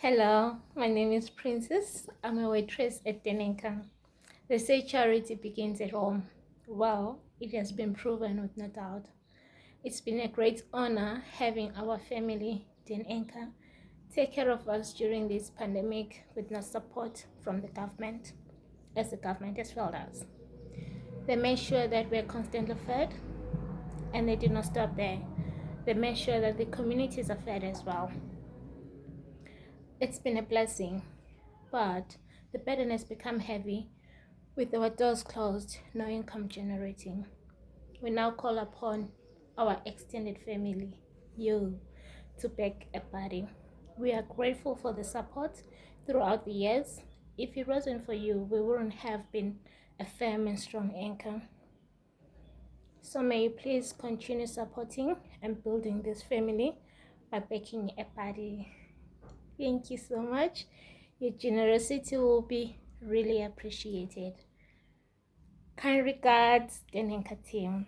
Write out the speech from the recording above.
Hello, my name is Princess. I'm a waitress at Denenka. They say charity begins at home. Well, it has been proven with no doubt. It's been a great honor having our family, Denenka, take care of us during this pandemic with no support from the government, as the government has failed us. They made sure that we're constantly fed, and they did not stop there. They made sure that the communities are fed as well. It's been a blessing, but the burden has become heavy with our doors closed, no income generating. We now call upon our extended family, you, to beg a party. We are grateful for the support throughout the years. If it wasn't for you, we wouldn't have been a firm and strong anchor. So may you please continue supporting and building this family by baking a party. Thank you so much. Your generosity will be really appreciated. Kind regards, Denenka team.